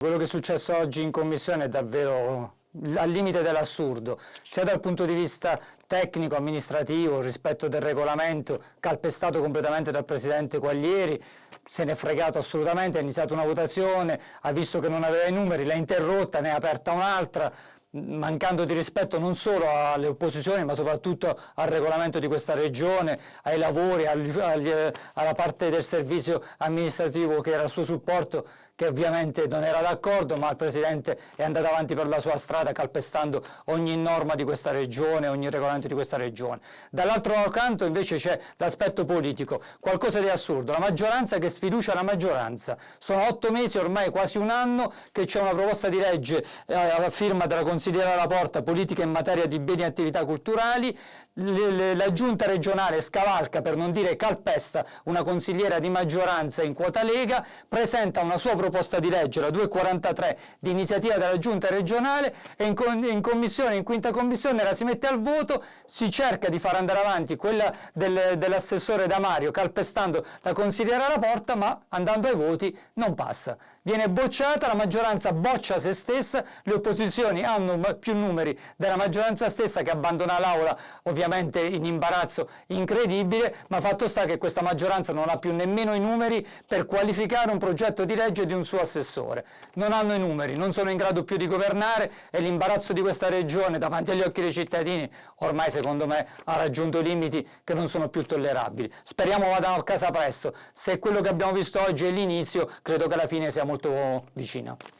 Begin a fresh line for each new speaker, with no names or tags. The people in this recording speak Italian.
Quello che è successo oggi in commissione è davvero al limite dell'assurdo, sia dal punto di vista tecnico, amministrativo, rispetto del regolamento, calpestato completamente dal Presidente Quaglieri, se ne è fregato assolutamente, ha iniziato una votazione, ha visto che non aveva i numeri, l'ha interrotta, ne ha aperta un'altra, mancando di rispetto non solo alle opposizioni ma soprattutto al regolamento di questa regione, ai lavori, alla parte del servizio amministrativo che era il suo supporto che ovviamente non era d'accordo ma il Presidente è andato avanti per la sua strada calpestando ogni norma di questa regione, ogni regolamento di questa regione. Dall'altro canto invece c'è l'aspetto politico, qualcosa di assurdo, la maggioranza che sfiducia la maggioranza. Sono otto mesi, ormai quasi un anno, che c'è una proposta di legge eh, a firma della Consigliere considera la porta politica in materia di beni e attività culturali, la giunta regionale scavalca, per non dire calpesta, una consigliera di maggioranza in quota Lega, presenta una sua proposta di legge, la 243, di iniziativa della giunta regionale e in, in commissione, in quinta commissione la si mette al voto, si cerca di far andare avanti quella del, dell'assessore Damario calpestando la consigliera alla porta, ma andando ai voti non passa. Viene bocciata, la maggioranza boccia se stessa, le opposizioni hanno più numeri della maggioranza stessa che abbandona l'aula ovviamente in imbarazzo incredibile, ma fatto sta che questa maggioranza non ha più nemmeno i numeri per qualificare un progetto di legge di un suo assessore. Non hanno i numeri, non sono in grado più di governare e l'imbarazzo di questa regione davanti agli occhi dei cittadini ormai secondo me ha raggiunto limiti che non sono più tollerabili. Speriamo vadano a casa presto. Se quello che abbiamo visto oggi è l'inizio, credo che la fine sia molto vicina.